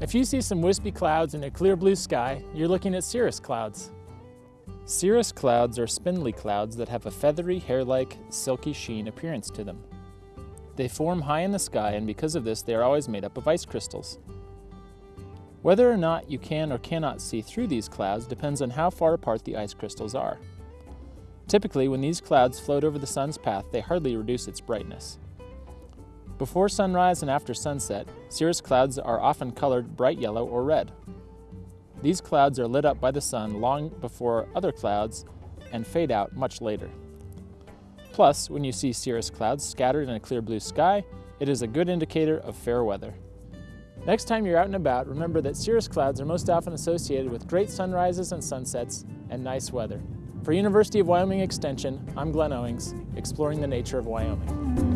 If you see some wispy clouds in a clear blue sky, you're looking at cirrus clouds. Cirrus clouds are spindly clouds that have a feathery, hair-like, silky sheen appearance to them. They form high in the sky and because of this they are always made up of ice crystals. Whether or not you can or cannot see through these clouds depends on how far apart the ice crystals are. Typically, when these clouds float over the sun's path, they hardly reduce its brightness. Before sunrise and after sunset, cirrus clouds are often colored bright yellow or red. These clouds are lit up by the sun long before other clouds and fade out much later. Plus, when you see cirrus clouds scattered in a clear blue sky, it is a good indicator of fair weather. Next time you're out and about, remember that cirrus clouds are most often associated with great sunrises and sunsets and nice weather. For University of Wyoming Extension, I'm Glenn Owings, exploring the nature of Wyoming.